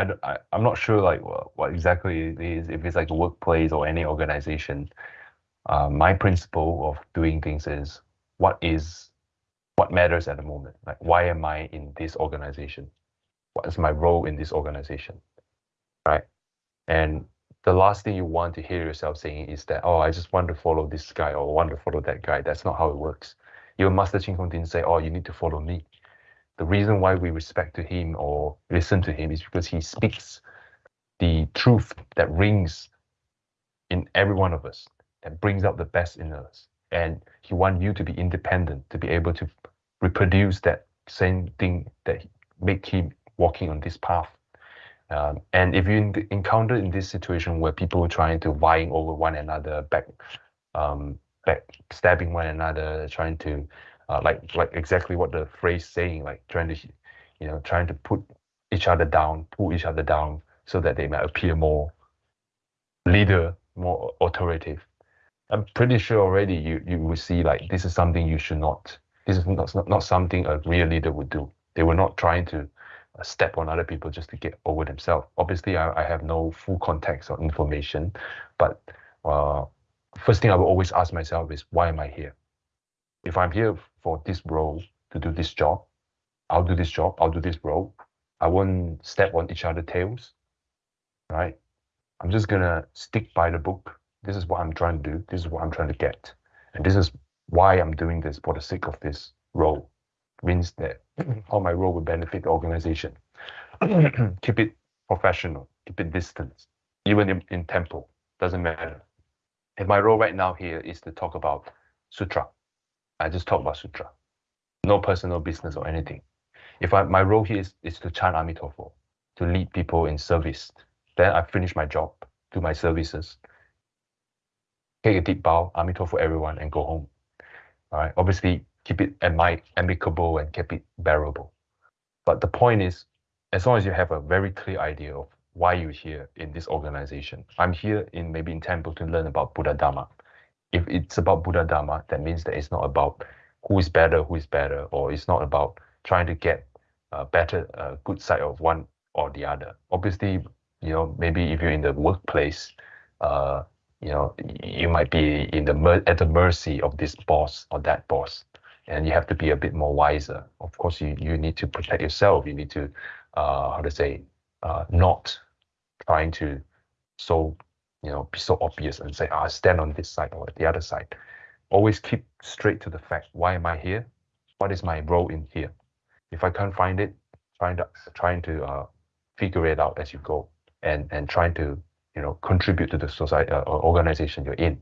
I, I I'm not sure like what, what exactly it is if it's like a workplace or any organization. Uh, my principle of doing things is what is what matters at the moment. Like why am I in this organization? What is my role in this organization? Right. And the last thing you want to hear yourself saying is that, oh, I just want to follow this guy or want to follow that guy. That's not how it works. Your master Chin Kung didn't say, oh, you need to follow me. The reason why we respect to him or listen to him is because he speaks the truth that rings in every one of us, that brings out the best in us. And he wants you to be independent, to be able to reproduce that same thing that make him walking on this path um, and if you encounter in this situation where people are trying to vying over one another, back, um, back stabbing one another, trying to, uh, like like exactly what the phrase saying, like trying to, you know, trying to put each other down, pull each other down, so that they might appear more leader, more authoritative. I'm pretty sure already you you will see like this is something you should not. This is not not, not something a real leader would do. They were not trying to step on other people just to get over themselves. Obviously, I, I have no full context or information, but uh, first thing I will always ask myself is, why am I here? If I'm here for this role to do this job, I'll do this job, I'll do this role. I won't step on each other's tails, right? I'm just gonna stick by the book. This is what I'm trying to do. This is what I'm trying to get. And this is why I'm doing this for the sake of this role means that how my role will benefit the organization. keep it professional, keep it distance, even in, in tempo, doesn't matter. And my role right now here is to talk about sutra. I just talk about sutra, no personal business or anything. If I, my role here is, is to chant Amitabha, to lead people in service, then I finish my job, do my services, take a deep bow, Amitabha for everyone, and go home. All right. Obviously, keep it ami- amicable and keep it bearable. But the point is, as long as you have a very clear idea of why you're here in this organization, I'm here in maybe in Temple to learn about Buddha Dharma. If it's about Buddha Dharma, that means that it's not about who is better, who is better, or it's not about trying to get a better, uh, good side of one or the other. Obviously, you know, maybe if you're in the workplace, uh, you know, you might be in the at the mercy of this boss or that boss and you have to be a bit more wiser. Of course, you, you need to protect yourself. You need to, uh, how to say, uh, not trying to so, you know, be so obvious and say, "I stand on this side or the other side. Always keep straight to the fact. Why am I here? What is my role in here? If I can't find it, trying to trying to uh, figure it out as you go, and and trying to you know contribute to the society uh, or organization you're in.